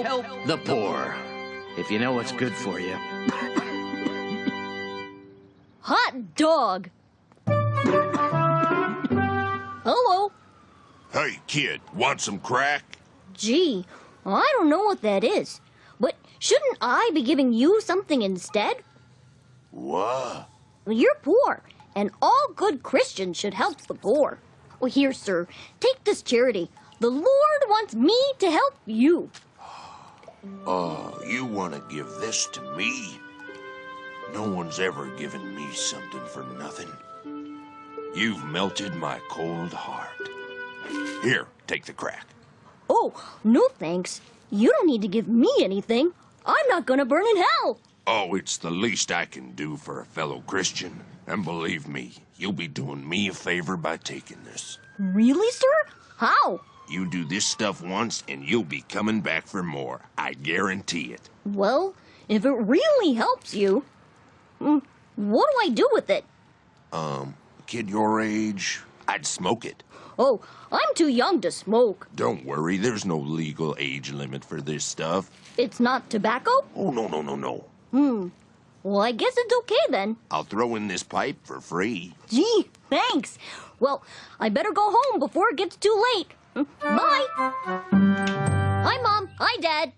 the poor. If you know what's good for you. Hot dog. Hello. Hey, kid, want some crack? Gee, I don't know what that is. But shouldn't I be giving you something instead? What? You're poor, and all good Christians should help the poor. Well, here, sir, take this charity. The Lord wants me to help you. Oh, you want to give this to me? No one's ever given me something for nothing. You've melted my cold heart. Here, take the crack. Oh, no thanks. You don't need to give me anything. I'm not gonna burn in hell. Oh, it's the least I can do for a fellow Christian. And believe me, you'll be doing me a favor by taking this. Really, sir? How? You do this stuff once, and you'll be coming back for more. I guarantee it. Well, if it really helps you, mm, what do I do with it? Um, kid your age, I'd smoke it. Oh, I'm too young to smoke. Don't worry, there's no legal age limit for this stuff. It's not tobacco? Oh, no, no, no, no. Hmm. Well, I guess it's okay then. I'll throw in this pipe for free. Gee, thanks. Well, I better go home before it gets too late. Mm, Bye. Hi, Mom. Hi, Dad.